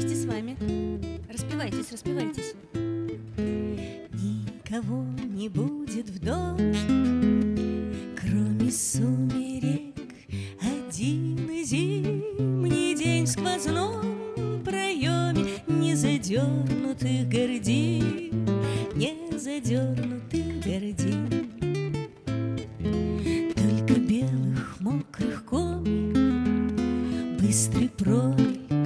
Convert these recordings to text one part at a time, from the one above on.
вместе с вами. Распевайтесь, распевайтесь. Никого не будет в дождь, Кроме сумерек Один зимний день в сквозном проеме Не задернутых гордин, Не задернутых гордин. Только белых мокрых комик, Быстрый пролик,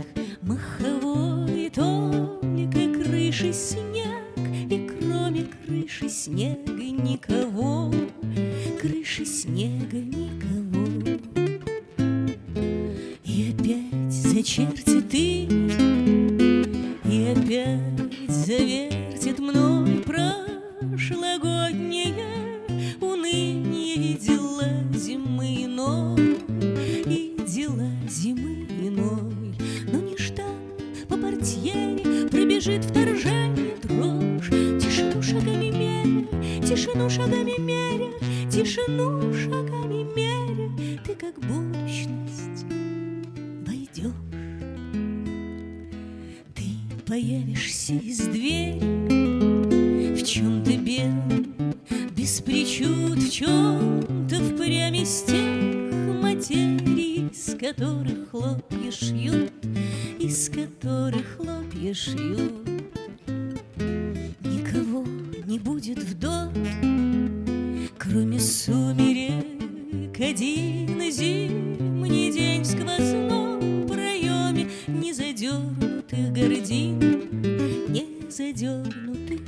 маховой только крыши снег, И кроме крыши снега никого, Крыши снега никого. И опять зачертит ты, И опять завертит мной прошлогоднее Уныние и дела зимы иной, Пробежит вторжение дрожь, Тишину шагами меря, тишину шагами меря, Тишину шагами меря, Ты как будущность войдешь. Ты появишься из двери. В чем-то белом, без причуд В чем-то впрямь из тех материй Из которых хлопья шьют Из которых хлопья шьют. Никого не будет в доме Кроме сумерек. Один зимний день в сквозном проеме Не задернутых гордин Не задернутых